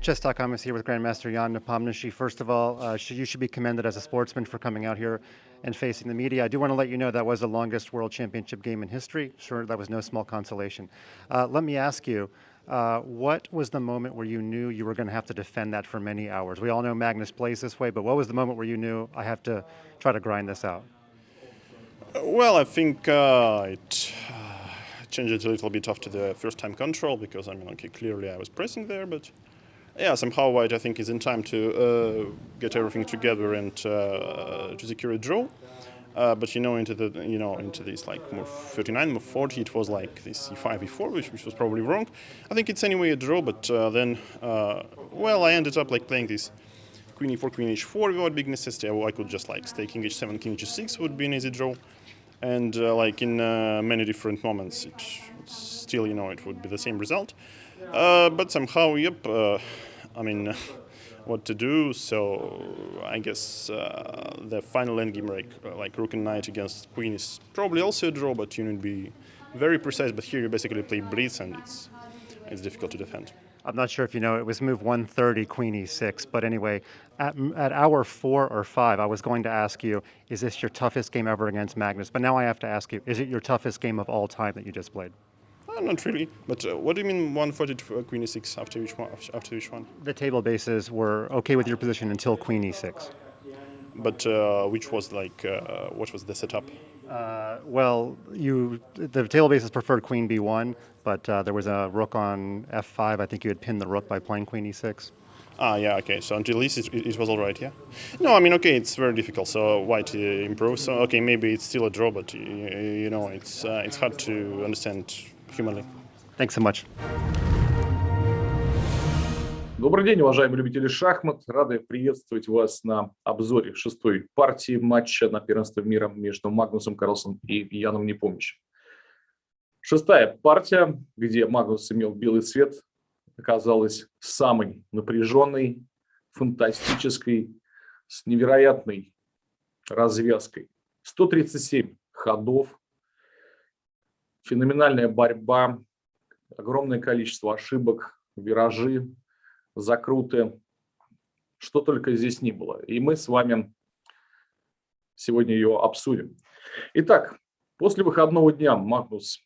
Chess.com is here with Grandmaster Jan Nepomniachtchi. First of all, uh, you should be commended as a sportsman for coming out here and facing the media. I do want to let you know that was the longest World Championship game in history. Sure, that was no small consolation. Uh, let me ask you, uh, what was the moment where you knew you were going to have to defend that for many hours? We all know Magnus plays this way, but what was the moment where you knew I have to try to grind this out? Well, I think uh, it changed a little bit after the first time control because I mean, okay, clearly I was pressing there, but yeah, somehow White I think is in time to uh, get everything together and uh, to secure a draw. Uh, but you know, into the you know into this like move 39, move 40, it was like this e5, e4, which, which was probably wrong. I think it's anyway a draw, but uh, then uh, well, I ended up like playing this queen e4, queen h4 without big necessity. I could just like stay king h7, king h6 would be an easy draw, and uh, like in many different moments, it, still you know it would be the same result. But somehow, yep. I mean, what to do. So I guess uh, the final endgame, like, like Rook and Knight against Queen, is probably also a draw, but you need to be very precise. But here you basically play Blitz, and it's it's difficult to defend. I'm not sure if you know, it was move 130, Queen e6. But anyway, at, at hour four or five, I was going to ask you, is this your toughest game ever against Magnus? But now I have to ask you, is it your toughest game of all time that you just played? Not really. But uh, what do you mean 140 queen e6 after each one? After each one? The table bases were okay with your position until queen e6. But uh, which was like, uh, what was the setup? Uh, well, you the table bases preferred queen b1, but uh, there was a rook on f5. I think you had pinned the rook by playing queen e6. Ah, yeah, okay. So until this, it, it, was all right, yeah. No, I mean, okay, it's very difficult. So white uh, improves. So okay, maybe it's still a draw, but you, you know, it's uh, it's hard to understand humanly. Thanks so much. Добрый день, уважаемые любители шахмат. Рады приветствовать вас на обзоре шестой партии матча на первенство мира между Магнусом Карлсом и Яном Непомнящим. Шестая партия, где Магнус имел белый цвет, оказалась самой напряженной, фантастической, с невероятной развязкой. 137 ходов, феноменальная борьба, огромное количество ошибок, виражи, закруты, что только здесь не было. И мы с вами сегодня ее обсудим. Итак, после выходного дня Магнус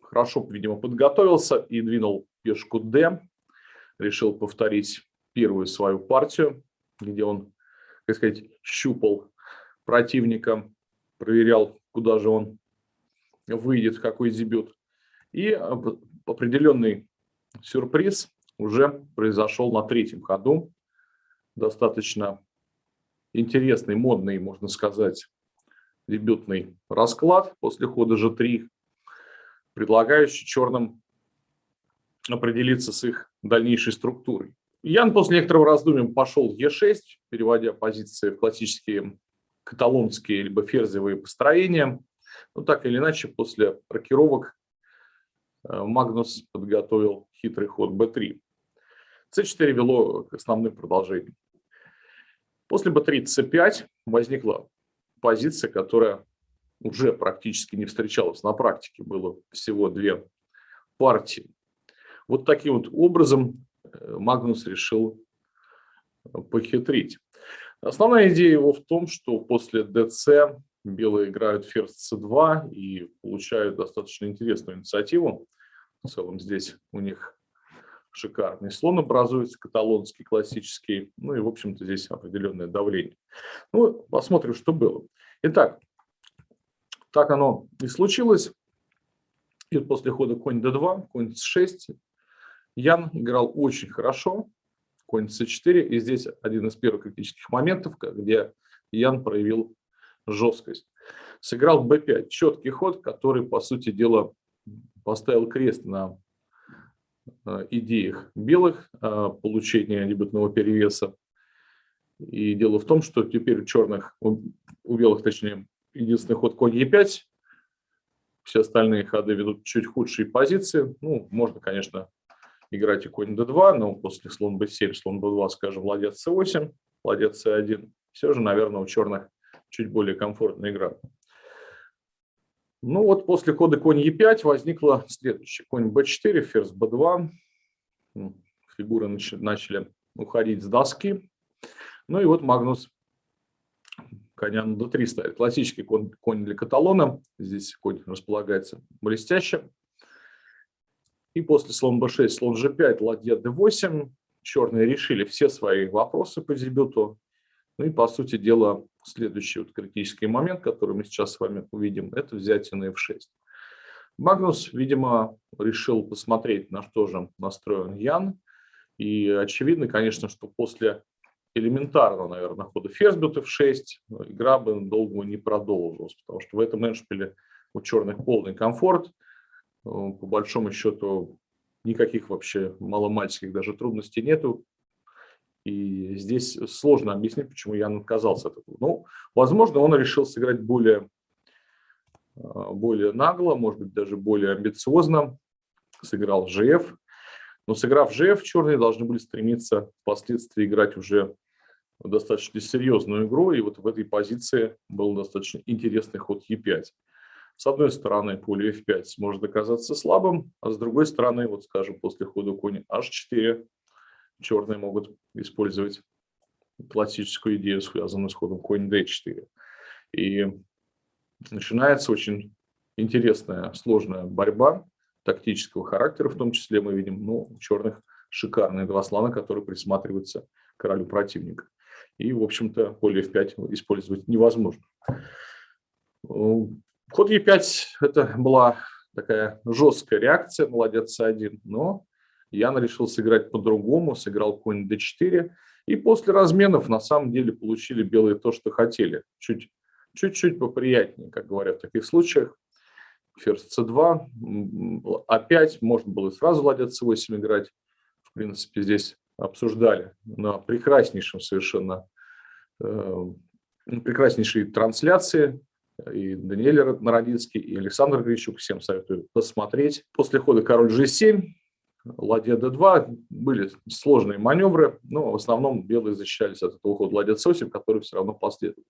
хорошо, видимо, подготовился и двинул пешку D. Решил повторить первую свою партию, где он, так сказать, щупал противника, проверял, куда же он выйдет, какой дебют. И определенный сюрприз уже произошел на третьем ходу. Достаточно интересный, модный, можно сказать, дебютный расклад после хода G3, предлагающий черным определиться с их дальнейшей структурой. Ян после некоторого раздумья пошел Е6, переводя позиции в классические каталонские либо ферзевые построения. Но так или иначе, после рокировок э, Магнус подготовил хитрый ход b3. c4 вело к основным продолжениям. После b3 c5 возникла позиция, которая уже практически не встречалась на практике. Было всего две партии. Вот таким вот образом э, Магнус решил э, похитрить. Основная идея его в том, что после dc белые играют ферзь c2 и получают достаточно интересную инициативу. В целом здесь у них шикарный слон образуется, каталонский, классический. Ну и, в общем-то, здесь определенное давление. Ну, посмотрим, что было. Итак, так оно и случилось. И после хода конь d2, конь c6, Ян играл очень хорошо. Конь c4. И здесь один из первых критических моментов, где Ян проявил жесткость. Сыграл b5, четкий ход, который, по сути дела, поставил крест на э, идеях белых э, получения дебютного перевеса. И дело в том, что теперь у черных, у белых, точнее, единственный ход конь e5, все остальные ходы ведут чуть худшие позиции. Ну, можно, конечно, играть и конь d2, но после слон b7, слон b2, скажем, ладец c8, ладец c1. Все же, наверное, у черных чуть более комфортная игра. Ну вот после хода конь e5 возникла следующая. Конь b4, ферзь b2. фигуры нач- начали уходить с доски. Ну и вот Магнус коня на d3 ставит. Классический конь, конь для каталона. Здесь конь располагается блестяще. И после слон b6, слон g5, ладья d8. Черные решили все свои вопросы по дебюту. Ну и, по сути дела, следующий вот критический момент, который мы сейчас с вами увидим, это взятие на f6. Магнус, видимо, решил посмотреть, на что же настроен Ян. И очевидно, конечно, что после элементарного, наверное, хода ферзь бьет f6 игра бы долго не продолжилась, потому что в этом эндшпиле у черных полный комфорт. Э, по большому счету никаких вообще маломальских даже трудностей нету. И здесь сложно объяснить, почему Ян отказался от этого. Ну, возможно, он решил сыграть более, э, более нагло, может быть, даже более амбициозно. Сыграл GF. Но сыграв GF, черные должны были стремиться впоследствии играть уже достаточно серьезную игру. И вот в этой позиции был достаточно интересный ход Е5. С одной стороны, поле F5 может оказаться слабым, а с другой стороны, вот скажем, после хода конь H4 черные могут использовать классическую идею, связанную с ходом конь d4. И начинается очень интересная, сложная борьба тактического характера, в том числе мы видим ну, у черных шикарные два слона, которые присматриваются к королю противника. И, в общем-то, поле f5 использовать невозможно. Ход e5 – это была такая жесткая реакция, молодец c1, но Ян решил сыграть по-другому, сыграл конь d4, и после разменов на самом деле получили белые то, что хотели. Чуть-чуть поприятнее, как говорят в таких случаях. Ферзь c2, a5, можно было сразу ладья c8 играть. В принципе, здесь обсуждали на прекраснейшем совершенно, э, прекраснейшей трансляции и Даниэль Народинский, и Александр Грищук. Всем советую посмотреть. После хода король g7, ладья d2 были сложные маневры, но в основном белые защищались от этого хода ладья c8, который все равно последовал.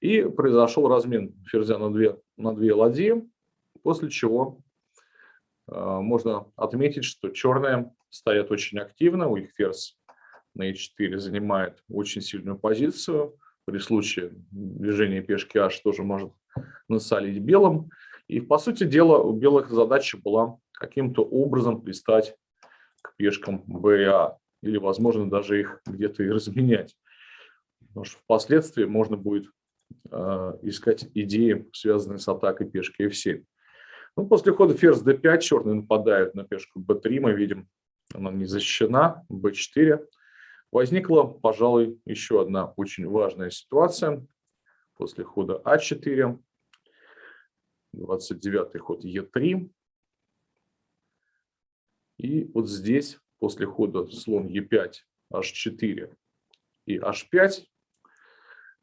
И произошел размен ферзя на две, на две ладьи, после чего э, можно отметить, что черные стоят очень активно, у них ферзь на e4 занимает очень сильную позицию, при случае движения пешки h тоже может насолить белым. И, по сути дела, у белых задача была каким-то образом пристать к пешкам a, или, возможно, даже их где-то и разменять. Потому что впоследствии можно будет э, искать идеи, связанные с атакой пешки f7. Ну, после хода ферзь d5 черные нападают на пешку b3, мы видим, она не защищена, b4. Возникла, пожалуй, еще одна очень важная ситуация. После хода А4, 29 ход Е3. И вот здесь, после хода слон Е5, H4 и H5,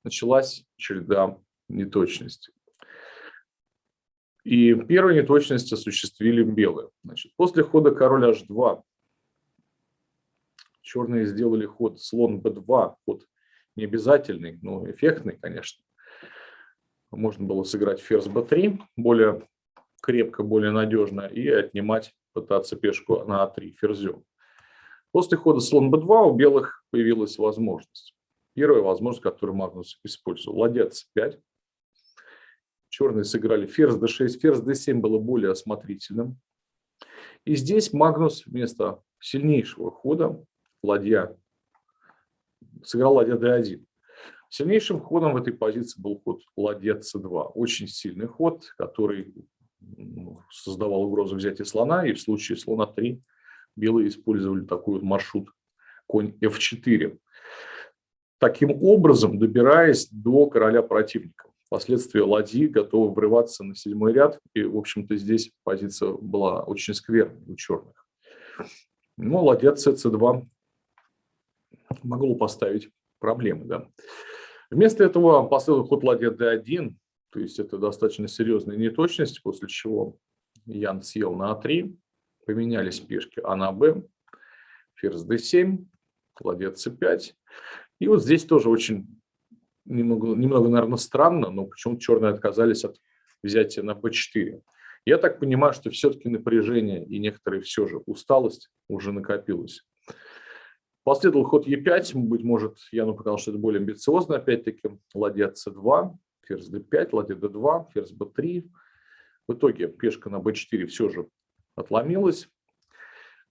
началась череда неточностей. И первую неточность осуществили белые. Значит, после хода король H2 Черные сделали ход слон b2, ход не обязательный, но эффектный, конечно. Можно было сыграть ферзь b3, более крепко, более надежно, и отнимать, пытаться пешку на a3 ферзем. После хода слон b2 у белых появилась возможность. Первая возможность, которую Магнус использовал. Ладья c5. Черные сыграли ферзь d6, ферзь d7 было более осмотрительным. И здесь Магнус вместо сильнейшего хода ладья, сыграл ладья d1. Сильнейшим ходом в этой позиции был ход ладья c2. Очень сильный ход, который создавал угрозу взятия слона, и в случае слона 3 белые использовали такой вот маршрут конь f4. Таким образом, добираясь до короля противника. Впоследствии ладьи готовы врываться на седьмой ряд, и, в общем-то, здесь позиция была очень скверной у черных. Ну, ладья c2 могло поставить проблемы. Да. Вместо этого последовал ход ладья d1, то есть это достаточно серьезная неточность, после чего Ян съел на а3, поменялись пешки а на б, ферзь d7, ладья c5. И вот здесь тоже очень немного, немного наверное, странно, но почему-то черные отказались от взятия на b4. Я так понимаю, что все-таки напряжение и некоторые все же усталость уже накопилась. Последовал ход Е5, быть может, Яну показал, что это более амбициозно, опять-таки, ладья С2, ферзь d5, ладья d2, ферзь b3. В итоге пешка на b4 все же отломилась,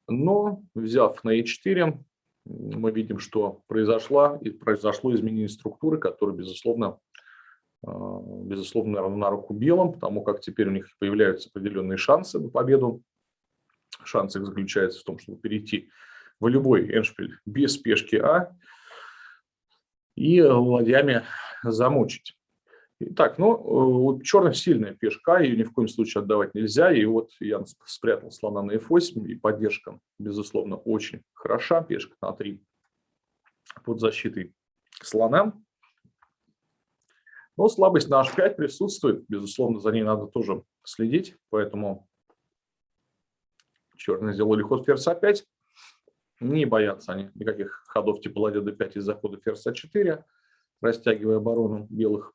но взяв на e4, мы видим, что произошло, и произошло изменение структуры, которое, безусловно, а, безусловно, на руку белым, потому как теперь у них появляются определенные шансы на победу. Шанс их заключается в том, чтобы перейти в любой эншпиль без пешки А и ладьями замучить. Итак, ну, вот черных сильная пешка, ее ни в коем случае отдавать нельзя. И вот я спрятал слона на f8, и поддержка, безусловно, очень хороша. Пешка на 3 под защитой слона. Но слабость на h5 присутствует, безусловно, за ней надо тоже следить. Поэтому черные сделали ход ферзь a5. Не боятся они никаких ходов типа ладья d5 из захода ферзь a4, растягивая оборону белых.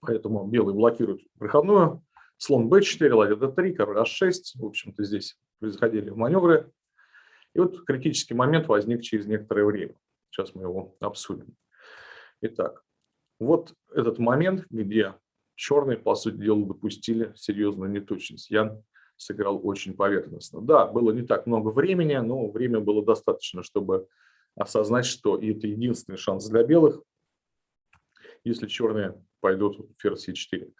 Поэтому белый блокирует проходную. Слон b4, ладья d3, король h6. В общем-то, здесь происходили маневры. И вот критический момент возник через некоторое время. Сейчас мы его обсудим. Итак, вот этот момент, где черные, по сути дела, допустили серьезную неточность. Ян сыграл очень поверхностно. Да, было не так много времени, но время было достаточно, чтобы осознать, что это единственный шанс для белых, если черные пойдут ферзь e4.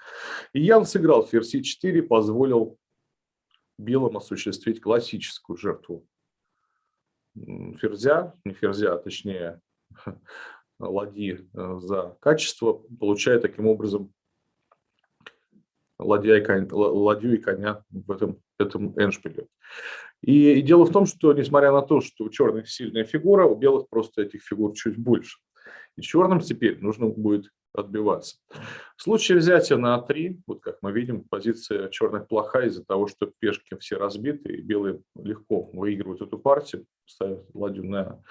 И Ян сыграл ферзь e4, позволил белым осуществить классическую жертву ферзя, не ферзя, а точнее ладьи э, за качество, получая таким образом ладья и конь, ладью и коня в этом, этом эншпиле. И, и дело в том, что несмотря на то, что у черных сильная фигура, у белых просто этих фигур чуть больше. И черным теперь нужно будет отбиваться. В случае взятия на А3, вот как мы видим, позиция черных плохая из-за того, что пешки все разбиты, и белые легко выигрывают эту партию, ставят ладью на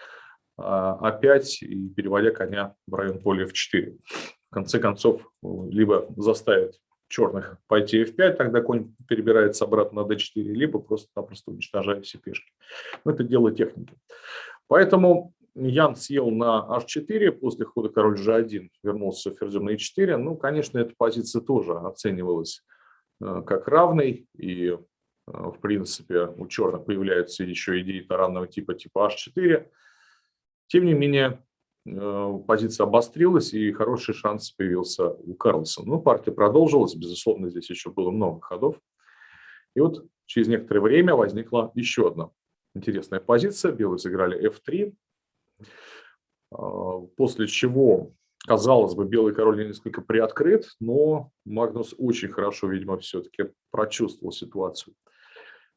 А5 а и переводя коня в район поля F4. В конце концов, либо заставят черных пойти F5, тогда конь перебирается обратно на D4, либо просто-напросто уничтожает все пешки. Но это дело техники. Поэтому Ян съел на h4, после хода король g1 вернулся ферзем на e4. Ну, конечно, эта позиция тоже оценивалась э, как равной, и, э, в принципе, у черных появляются еще идеи таранного типа, типа h4. Тем не менее, позиция обострилась, и хороший шанс появился у Карлсона. Ну, партия продолжилась, безусловно, здесь еще было много ходов. И вот через некоторое время возникла еще одна интересная позиция. Белые сыграли f3, а, после чего, казалось бы, белый король несколько приоткрыт, но Магнус очень хорошо, видимо, все-таки прочувствовал ситуацию.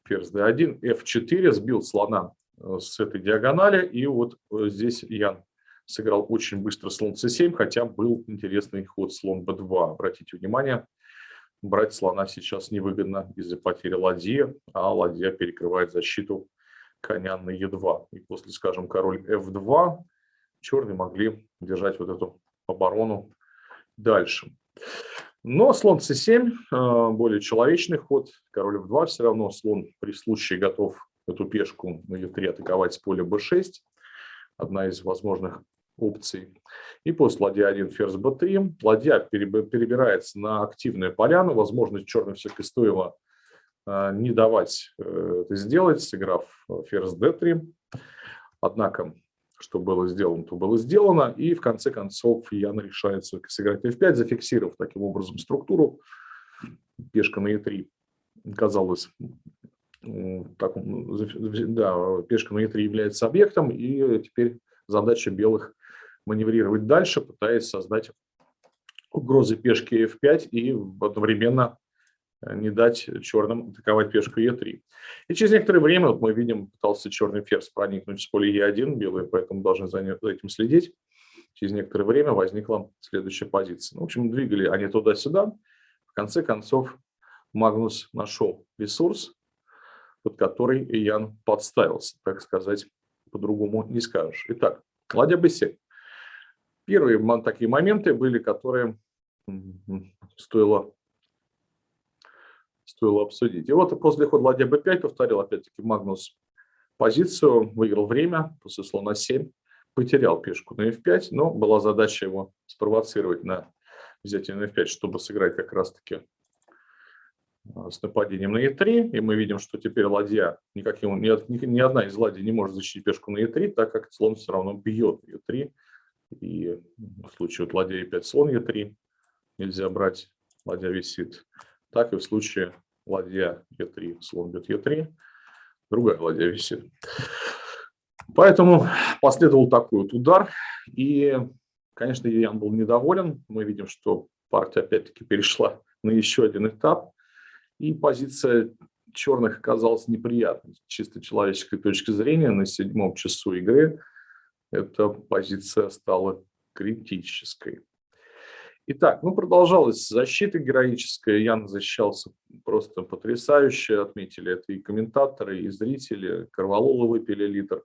Ферзь d1, f4, сбил слона э, с этой диагонали, и вот э, здесь Ян сыграл очень быстро слон c7, хотя был интересный ход слон b2. Обратите внимание, брать слона сейчас невыгодно из-за потери ладьи, а ладья перекрывает защиту коня на e2. И после, скажем, король f2 черные могли держать вот эту оборону дальше. Но слон c7, э, более человечный ход, король f2 все равно слон при случае готов эту пешку на e3 атаковать с поля b6. Одна из возможных опций. И после ладья 1 ферзь b3 ладья перебирается на активную поляну. Возможно, черным все-таки стоило э, не давать э, это сделать, сыграв ферзь d3. Однако что было сделано, то было сделано. И в конце концов Ян решает сыграть f5, зафиксировав таким образом структуру. Пешка на e3 казалось, так, да, пешка на e3 является объектом, и теперь задача белых маневрировать дальше, пытаясь создать угрозы пешки f5 и одновременно Э, не дать черным атаковать пешку Е3. И через некоторое время, вот мы видим, пытался черный ферзь проникнуть с поля Е1, белые поэтому должны за этим следить. Через некоторое время возникла следующая позиция. Ну, в общем, двигали они туда-сюда. В конце концов, Магнус нашел ресурс, под который Ян подставился, так сказать, по-другому не скажешь. Итак, ладья b7. Первые такие моменты были, которые стоило стоило обсудить. И вот после хода ладья b5 повторил опять-таки Магнус позицию, выиграл время после слона 7, потерял пешку на f5, но была задача его спровоцировать на взятие на f5, чтобы сыграть как раз-таки а, с нападением на e3, и мы видим, что теперь ладья, никаким, ни, ни, одна из ладей не может защитить пешку на e3, так как слон все равно бьет e3, и в случае вот ладья e5, слон e3 нельзя брать, ладья висит, так и в случае ладья e3, слон бьет e3, другая ладья висит. Поэтому последовал такой вот удар, и, конечно, Ян был недоволен, мы видим, что партия опять-таки перешла на еще один этап, и позиция черных оказалась неприятной. чисто человеческой точки зрения на седьмом часу игры эта позиция стала критической. Итак, ну продолжалась защита героическая. Ян защищался просто потрясающе. Отметили это и комментаторы, и зрители. Корвалола выпили литр.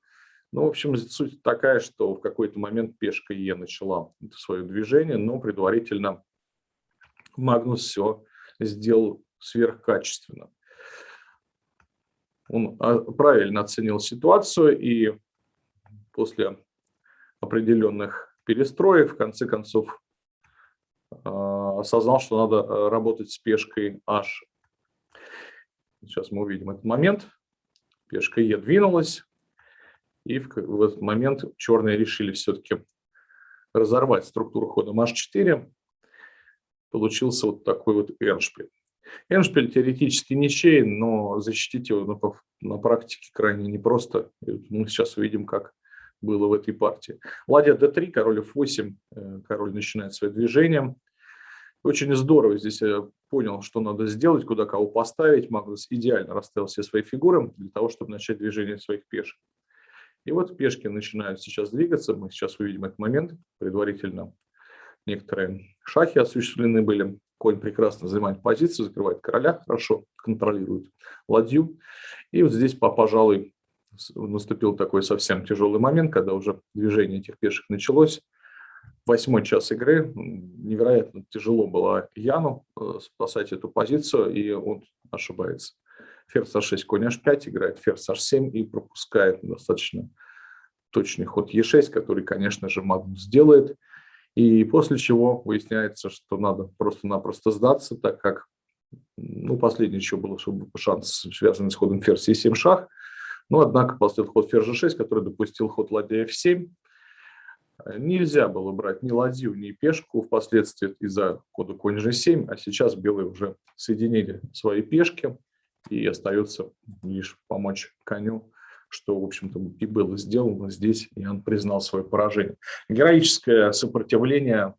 Ну, в общем, суть такая, что в какой-то момент пешка Е начала свое движение, но предварительно Магнус все сделал сверхкачественно. Он а, правильно оценил ситуацию и после определенных перестроек в конце концов а, осознал, что надо а, работать с пешкой H. Сейчас мы увидим этот момент. Пешка Е двинулась, и в, этот момент черные решили все-таки разорвать структуру хода H4. Получился вот такой вот эншпиль. Эншпиль теоретически ничей, но защитить его на практике крайне непросто. Мы сейчас увидим, как было в этой партии. Ладья d3, король f8, э, король начинает свое движение. Очень здорово здесь я понял, что надо сделать, куда кого поставить. Магнус идеально расставил все свои фигуры для того, чтобы начать движение своих пешек. И вот пешки начинают сейчас двигаться. Мы сейчас увидим этот момент. Предварительно некоторые шахи осуществлены были. Конь прекрасно занимает позицию, закрывает короля, хорошо контролирует ладью. И вот здесь, пожалуй, наступил такой совсем тяжелый момент, когда уже движение этих пешек началось. Восьмой час игры. Невероятно тяжело было Яну э, спасать эту позицию, и он ошибается. Ферзь h6, конь h5, играет ферзь h7 и пропускает достаточно точный ход e6, который, конечно же, Магнус сделает. И после чего выясняется, что надо просто-напросто сдаться, так как ну, последнее еще чтобы шанс, связанный с ходом ферзь e7 шах. Но, однако, после ход ферзь g6, который допустил ход ладья f7, нельзя было брать ни ладью, ни пешку впоследствии из-за хода конь g7, а сейчас белые уже соединили свои пешки, и остается лишь помочь коню что, в общем-то, и было сделано здесь, и он признал свое поражение. Героическое сопротивление,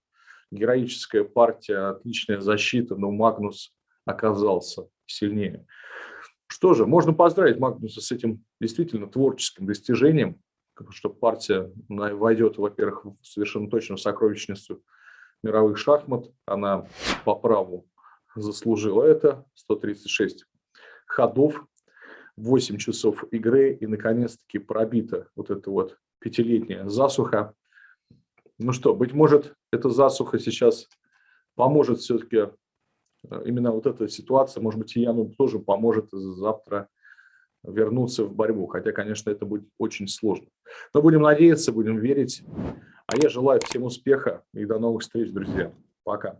героическая партия, отличная защита, но Магнус оказался сильнее. Что же, можно поздравить Магнуса с этим действительно творческим достижением, что партия войдет, во-первых, совершенно точно в сокровищницу мировых шахмат. Она по праву заслужила это. 136 ходов 8 часов игры, и наконец-таки пробита вот эта вот пятилетняя засуха. Ну что, быть может, эта засуха сейчас поможет все-таки, именно вот эта ситуация, может быть, Яну тоже поможет завтра вернуться в борьбу, хотя, конечно, это будет очень сложно. Но будем надеяться, будем верить. А я желаю всем успеха и до новых встреч, друзья. Пока.